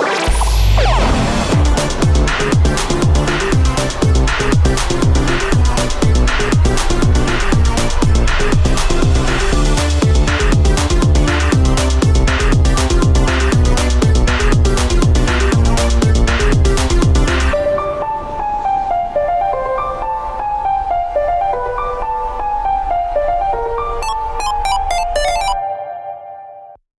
Show.